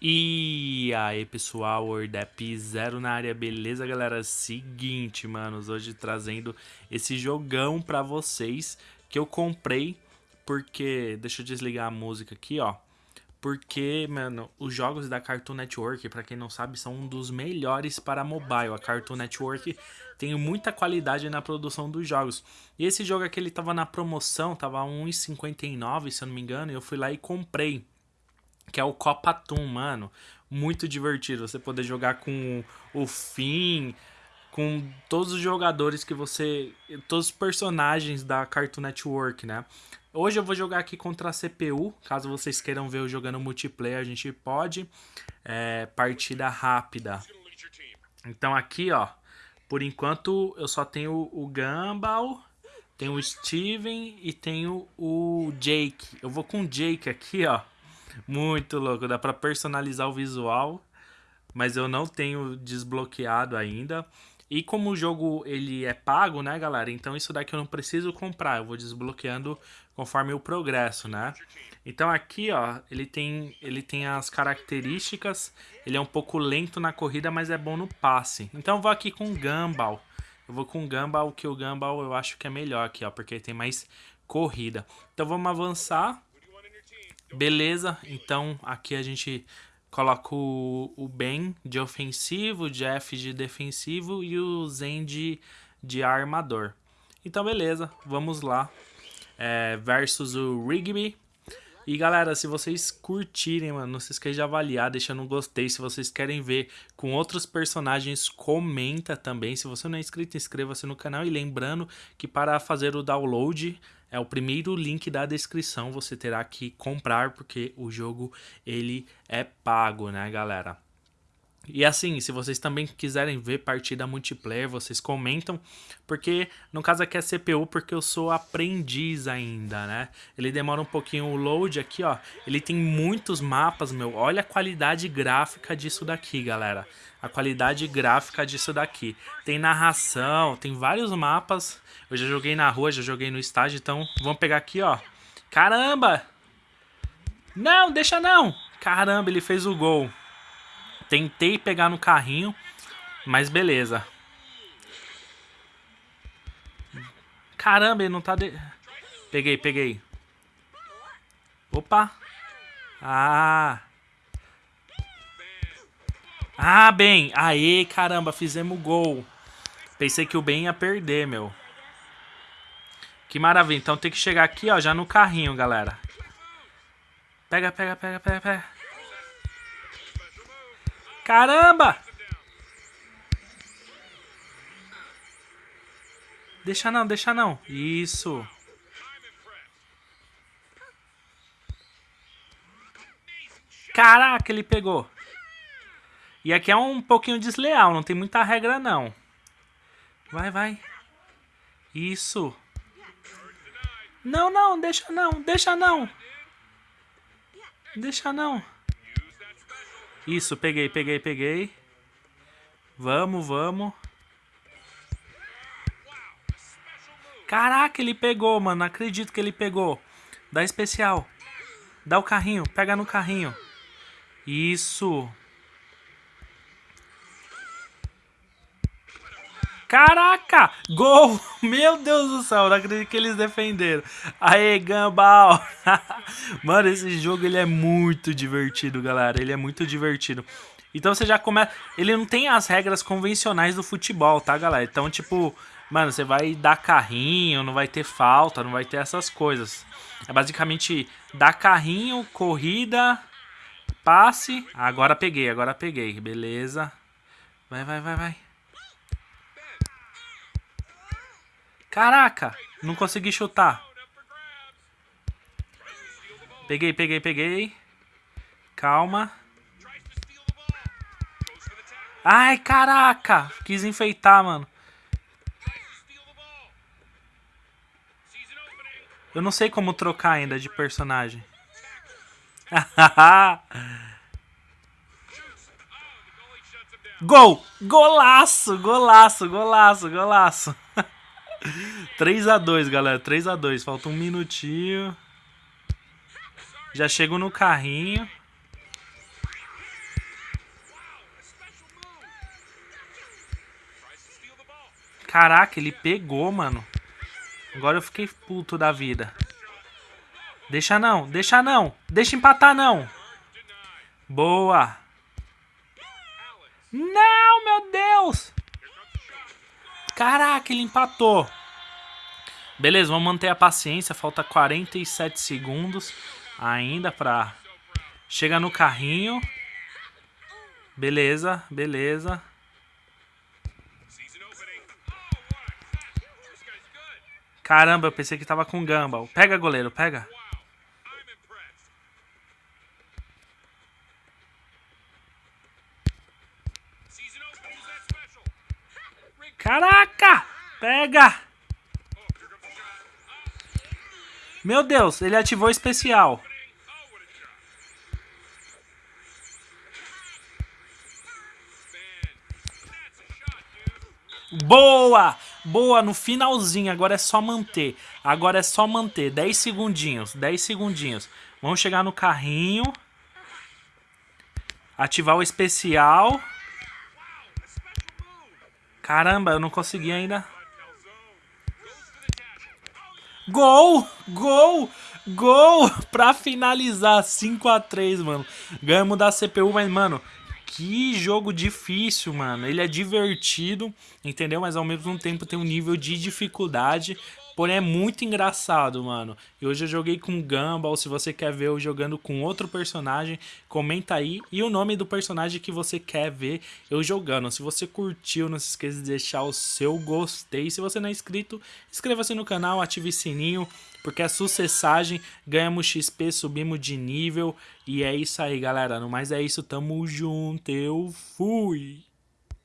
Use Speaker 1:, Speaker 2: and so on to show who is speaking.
Speaker 1: E aí pessoal, Ordep Zero na área, beleza galera? Seguinte, manos, hoje trazendo esse jogão pra vocês que eu comprei porque... Deixa eu desligar a música aqui, ó. Porque, mano, os jogos da Cartoon Network, pra quem não sabe, são um dos melhores para mobile. A Cartoon Network tem muita qualidade na produção dos jogos. E esse jogo aqui, ele tava na promoção, tava 1,59 se eu não me engano, e eu fui lá e comprei que é o Copa Toon, mano. Muito divertido você poder jogar com o Finn, com todos os jogadores que você. todos os personagens da Cartoon Network, né? Hoje eu vou jogar aqui contra a CPU, caso vocês queiram ver eu jogando multiplayer, a gente pode. É, partida rápida. Então aqui, ó, por enquanto eu só tenho o Gumball, tenho o Steven e tenho o Jake. Eu vou com o Jake aqui, ó. Muito louco, dá pra personalizar o visual, mas eu não tenho desbloqueado ainda. E como o jogo ele é pago, né, galera? Então isso daqui eu não preciso comprar, eu vou desbloqueando conforme o progresso, né? Então aqui, ó, ele tem, ele tem as características, ele é um pouco lento na corrida, mas é bom no passe. Então vou aqui com Gumball. Eu vou com Gumball, que o Gumball eu acho que é melhor aqui, ó, porque tem mais corrida. Então vamos avançar. Beleza, então aqui a gente coloca o, o Ben de ofensivo, o Jeff de defensivo e o Zen de, de armador. Então beleza, vamos lá. É, versus o Rigby. E galera, se vocês curtirem, mano, não se esqueça de avaliar, deixando um gostei. Se vocês querem ver com outros personagens, comenta também. Se você não é inscrito, inscreva-se no canal. E lembrando que para fazer o download, é o primeiro link da descrição. Você terá que comprar, porque o jogo ele é pago, né, galera? E assim, se vocês também quiserem ver partida multiplayer, vocês comentam, porque no caso aqui é CPU, porque eu sou aprendiz ainda, né? Ele demora um pouquinho o load aqui, ó. Ele tem muitos mapas, meu. Olha a qualidade gráfica disso daqui, galera. A qualidade gráfica disso daqui. Tem narração, tem vários mapas. Eu já joguei na rua, já joguei no estádio, então vamos pegar aqui, ó. Caramba! Não, deixa não! Caramba, ele fez o gol. Tentei pegar no carrinho, mas beleza. Caramba, ele não tá... De... Peguei, peguei. Opa. Ah. Ah, bem. Aê, caramba, fizemos gol. Pensei que o Ben ia perder, meu. Que maravilha. Então tem que chegar aqui, ó, já no carrinho, galera. Pega, pega, pega, pega, pega. Caramba! Deixa não, deixa não. Isso. Caraca, ele pegou. E aqui é um pouquinho desleal, não tem muita regra não. Vai, vai. Isso. Não, não, deixa não, deixa não. Deixa não. Isso, peguei, peguei, peguei. Vamos, vamos. Caraca, ele pegou, mano. Acredito que ele pegou. Dá especial. Dá o carrinho. Pega no carrinho. Isso. Caraca! Gol! Meu Deus do céu, não acredito que eles defenderam. Aê, Gambal! Mano, esse jogo ele é muito divertido, galera. Ele é muito divertido. Então você já começa... Ele não tem as regras convencionais do futebol, tá, galera? Então, tipo... Mano, você vai dar carrinho, não vai ter falta, não vai ter essas coisas. É basicamente dar carrinho, corrida, passe. Agora peguei, agora peguei. Beleza. Vai, vai, vai, vai. Caraca! Não consegui chutar. Peguei, peguei, peguei. Calma. Ai, caraca! Quis enfeitar, mano. Eu não sei como trocar ainda de personagem. Gol! Golaço! Golaço! Golaço! Golaço! 3x2, galera. 3x2. Falta um minutinho. Já chego no carrinho. Caraca, ele pegou, mano. Agora eu fiquei puto da vida. Deixa não, deixa não. Deixa empatar não. Boa. Caraca, ele empatou. Beleza, vamos manter a paciência. Falta 47 segundos ainda pra... Chega no carrinho. Beleza, beleza. Caramba, eu pensei que tava com Gumball. Pega, goleiro, pega. Caraca! Pega! Meu Deus, ele ativou especial. Boa! Boa, no finalzinho. Agora é só manter. Agora é só manter. 10 segundinhos. 10 segundinhos. Vamos chegar no carrinho. Ativar o especial. Caramba, eu não consegui ainda. Gol! Gol! Gol! Pra finalizar. 5x3, mano. Ganhamos da CPU, mas, mano... Que jogo difícil, mano. Ele é divertido, entendeu? Mas ao mesmo tempo tem um nível de dificuldade. Porém é muito engraçado, mano. E hoje eu joguei com Gumball. Se você quer ver eu jogando com outro personagem, comenta aí. E o nome do personagem que você quer ver eu jogando. Se você curtiu, não se esqueça de deixar o seu gostei. Se você não é inscrito, inscreva-se no canal, ative o sininho. Porque é sucessagem, ganhamos XP, subimos de nível. E é isso aí, galera. No mais é isso, tamo junto. Eu fui!